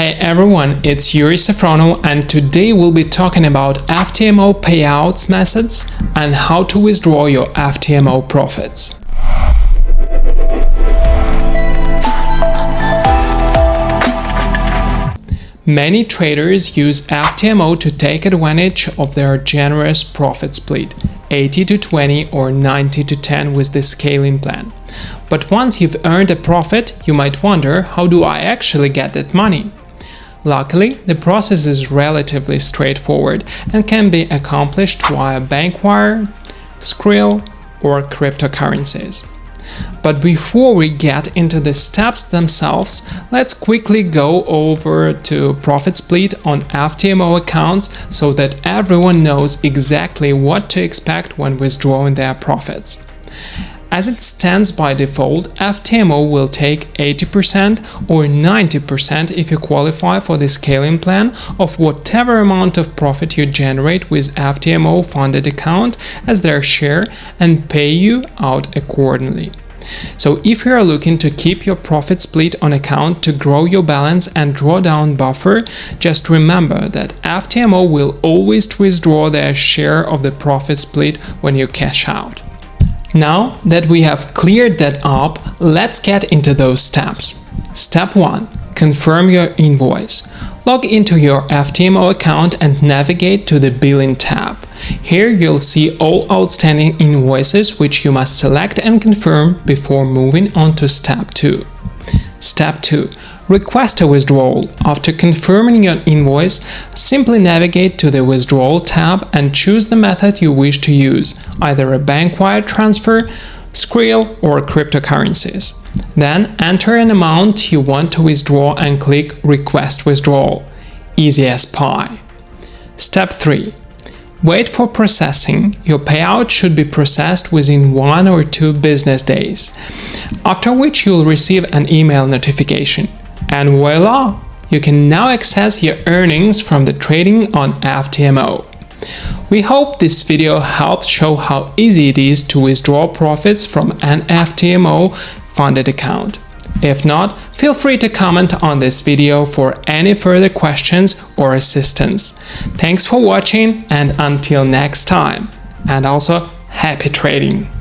Hey everyone, it's Yuri Safrono and today we'll be talking about FTMO payouts methods and how to withdraw your FTMO profits. Many traders use FTMO to take advantage of their generous profit split 80 to 20 or 90 to 10 with the scaling plan. But once you've earned a profit, you might wonder how do I actually get that money? Luckily, the process is relatively straightforward and can be accomplished via bank wire, Skrill or cryptocurrencies. But before we get into the steps themselves, let's quickly go over to profit split on FTMO accounts so that everyone knows exactly what to expect when withdrawing their profits. As it stands by default, FTMO will take 80% or 90% if you qualify for the scaling plan of whatever amount of profit you generate with FTMO funded account as their share and pay you out accordingly. So if you are looking to keep your profit split on account to grow your balance and draw down buffer, just remember that FTMO will always withdraw their share of the profit split when you cash out. Now that we have cleared that up, let's get into those steps. Step 1. Confirm your invoice. Log into your FTMO account and navigate to the Billing tab. Here you'll see all outstanding invoices which you must select and confirm before moving on to Step 2. Step 2. Request a withdrawal. After confirming your invoice, simply navigate to the Withdrawal tab and choose the method you wish to use, either a bank wire transfer, Skrill or cryptocurrencies. Then enter an amount you want to withdraw and click Request Withdrawal. Easy as pie. Step 3. Wait for processing. Your payout should be processed within one or two business days, after which you'll receive an email notification. And voila! You can now access your earnings from the trading on FTMO. We hope this video helped show how easy it is to withdraw profits from an FTMO funded account. If not, feel free to comment on this video for any further questions or assistance. Thanks for watching and until next time. And also, happy trading!